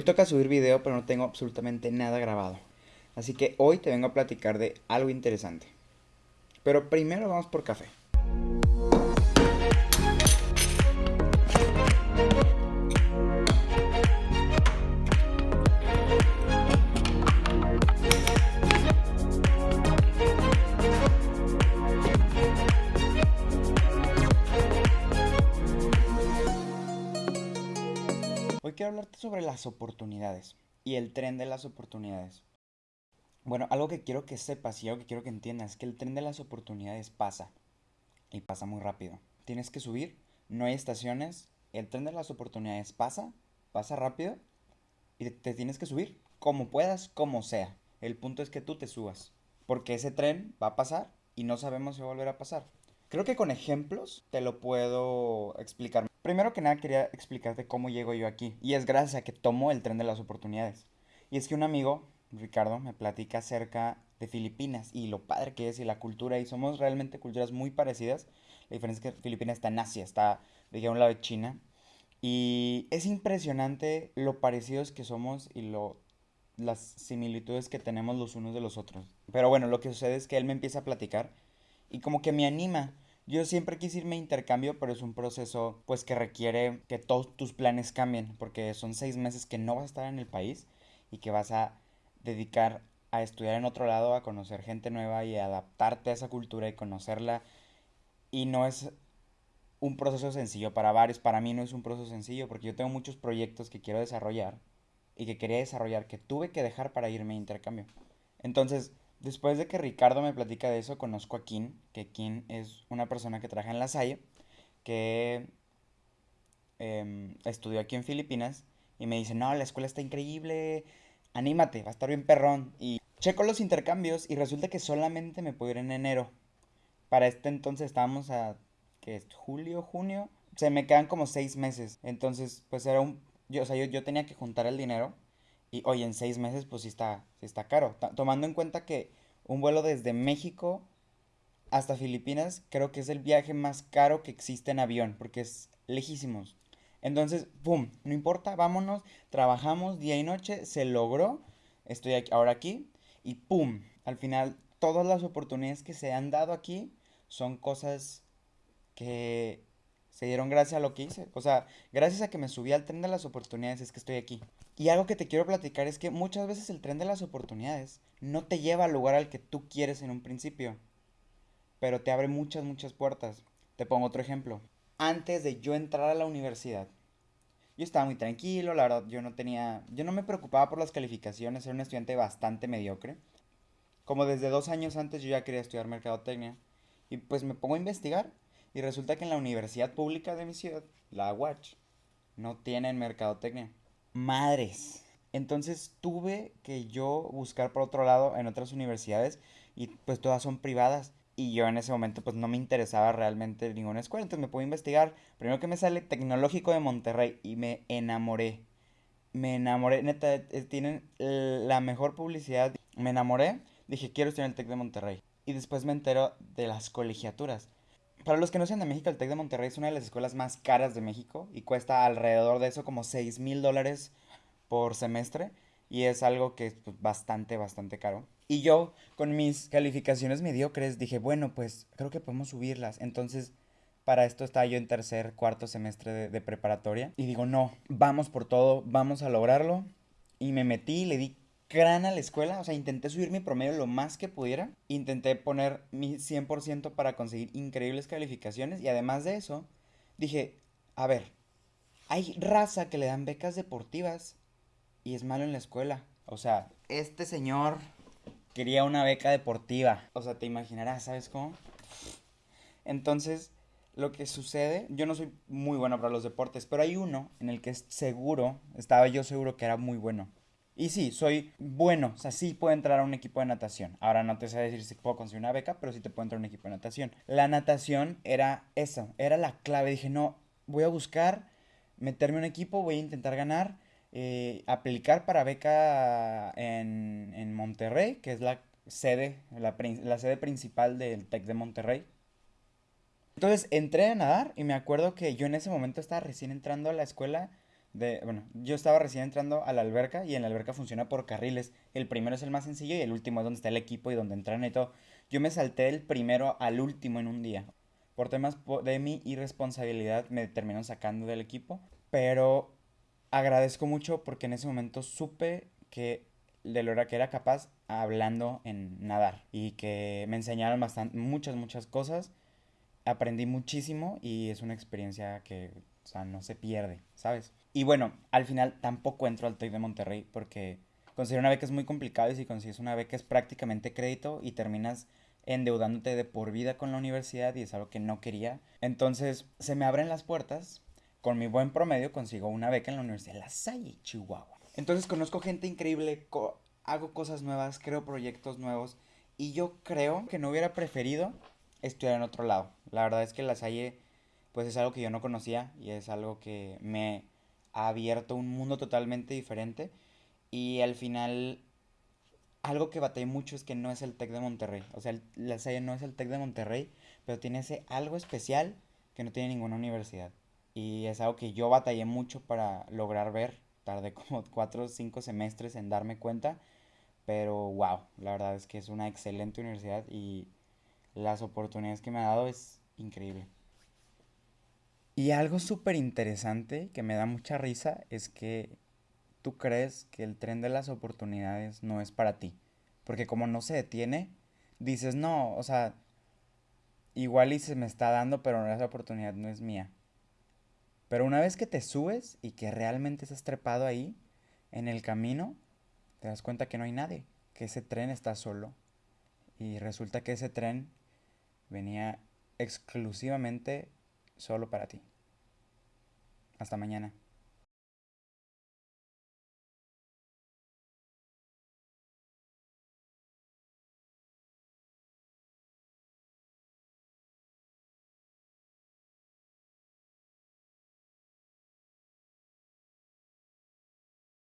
Hoy toca subir video, pero no tengo absolutamente nada grabado. Así que hoy te vengo a platicar de algo interesante. Pero primero vamos por café. Hablarte sobre las oportunidades y el tren de las oportunidades. Bueno, algo que quiero que sepas y algo que quiero que entiendas es que el tren de las oportunidades pasa y pasa muy rápido. Tienes que subir, no hay estaciones, el tren de las oportunidades pasa, pasa rápido y te tienes que subir como puedas, como sea. El punto es que tú te subas, porque ese tren va a pasar y no sabemos si va a volver a pasar. Creo que con ejemplos te lo puedo explicar. Primero que nada quería explicarte cómo llego yo aquí. Y es gracias a que tomo el tren de las oportunidades. Y es que un amigo, Ricardo, me platica acerca de Filipinas y lo padre que es y la cultura. Y somos realmente culturas muy parecidas. La diferencia es que Filipinas está en Asia, está de un lado de China. Y es impresionante lo parecidos que somos y lo, las similitudes que tenemos los unos de los otros. Pero bueno, lo que sucede es que él me empieza a platicar y como que me anima. Yo siempre quise irme a intercambio, pero es un proceso pues que requiere que todos tus planes cambien, porque son seis meses que no vas a estar en el país y que vas a dedicar a estudiar en otro lado, a conocer gente nueva y adaptarte a esa cultura y conocerla. Y no es un proceso sencillo para varios, para mí no es un proceso sencillo, porque yo tengo muchos proyectos que quiero desarrollar y que quería desarrollar que tuve que dejar para irme a intercambio. Entonces, Después de que Ricardo me platica de eso, conozco a Kim, que Kim es una persona que trabaja en la Salle, que em, estudió aquí en Filipinas y me dice, no, la escuela está increíble, anímate, va a estar bien perrón. Y checo los intercambios y resulta que solamente me puedo ir en enero. Para este entonces estábamos a, ¿qué es? Julio, junio. Se me quedan como seis meses. Entonces, pues era un... Yo, o sea, yo, yo tenía que juntar el dinero y hoy en seis meses, pues sí está, sí está caro. tomando en cuenta que un vuelo desde México hasta Filipinas creo que es el viaje más caro que existe en avión, porque es lejísimos. Entonces, ¡pum! No importa, vámonos, trabajamos día y noche, se logró, estoy ahora aquí, y ¡pum! Al final, todas las oportunidades que se han dado aquí son cosas que se dieron gracias a lo que hice. O sea, gracias a que me subí al tren de las oportunidades es que estoy aquí. Y algo que te quiero platicar es que muchas veces el tren de las oportunidades no te lleva al lugar al que tú quieres en un principio, pero te abre muchas, muchas puertas. Te pongo otro ejemplo. Antes de yo entrar a la universidad, yo estaba muy tranquilo, la verdad, yo no tenía, yo no me preocupaba por las calificaciones, era un estudiante bastante mediocre. Como desde dos años antes yo ya quería estudiar mercadotecnia. Y pues me pongo a investigar y resulta que en la universidad pública de mi ciudad, la Watch, no tienen mercadotecnia madres. Entonces tuve que yo buscar por otro lado en otras universidades y pues todas son privadas. Y yo en ese momento pues no me interesaba realmente ninguna escuela. Entonces me pude investigar. Primero que me sale Tecnológico de Monterrey y me enamoré. Me enamoré. Neta, eh, tienen la mejor publicidad. Me enamoré. Dije, quiero estudiar el Tec de Monterrey. Y después me entero de las colegiaturas. Para los que no sean de México, el TEC de Monterrey es una de las escuelas más caras de México y cuesta alrededor de eso como 6 mil dólares por semestre y es algo que es pues, bastante, bastante caro. Y yo con mis calificaciones mediocres dije, bueno, pues creo que podemos subirlas. Entonces, para esto estaba yo en tercer, cuarto semestre de, de preparatoria y digo, no, vamos por todo, vamos a lograrlo. Y me metí, le di gran a la escuela, o sea, intenté subir mi promedio lo más que pudiera, intenté poner mi 100% para conseguir increíbles calificaciones y además de eso, dije, a ver, hay raza que le dan becas deportivas y es malo en la escuela. O sea, este señor quería una beca deportiva. O sea, te imaginarás, ¿sabes cómo? Entonces, lo que sucede, yo no soy muy bueno para los deportes, pero hay uno en el que seguro, estaba yo seguro que era muy bueno. Y sí, soy bueno, o sea, sí puedo entrar a un equipo de natación. Ahora no te sé decir si puedo conseguir una beca, pero sí te puedo entrar a un equipo de natación. La natación era eso, era la clave. Dije, no, voy a buscar meterme en un equipo, voy a intentar ganar, eh, aplicar para beca en, en, Monterrey, que es la sede, la, la sede principal del TEC de Monterrey. Entonces entré a nadar y me acuerdo que yo en ese momento estaba recién entrando a la escuela bueno, yo estaba recién entrando a la alberca y en la alberca funciona por carriles. El primero es el más sencillo y el último es donde está el equipo y donde entran y todo. Yo me salté del primero al último en un día. Por temas de mi irresponsabilidad me terminaron sacando del equipo. Pero agradezco mucho porque en ese momento supe que de lo que era capaz hablando en nadar y que me enseñaron bastante, muchas, muchas cosas. Aprendí muchísimo y es una experiencia que, no se pierde, ¿sabes? Y bueno, al final tampoco entro al TEC de Monterrey porque conseguir una beca es muy complicado y si consigues una beca es prácticamente crédito y terminas endeudándote de por vida con la universidad y es algo que no quería. Entonces se me abren las puertas, con mi buen promedio consigo una beca en la Universidad de La Salle, Chihuahua. Entonces conozco gente increíble, hago cosas nuevas, creo proyectos nuevos y yo creo que no hubiera preferido estudiar en otro lado. La verdad es que La Salle pues es algo que yo no conocía y es algo que me ha abierto un mundo totalmente diferente y al final algo que batallé mucho es que no es el TEC de Monterrey. O sea, La Salle no es el TEC de Monterrey, pero tiene ese algo especial que no tiene ninguna universidad. Y es algo que yo batallé mucho para lograr ver. Tardé como cuatro o cinco semestres en darme cuenta. Pero wow, la verdad es que es una excelente universidad y las oportunidades que me ha dado es increíble. Y algo súper interesante que me da mucha risa es que tú crees que el tren de las oportunidades no es para ti. Porque como no se detiene, dices, no, o sea, igual y se me está dando, pero esa oportunidad no es mía. Pero una vez que te subes y que realmente estás trepado ahí, en el camino, te das cuenta que no hay nadie, que ese tren está solo. Y resulta que ese tren venía exclusivamente solo para ti. Hasta mañana.